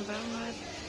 About. banget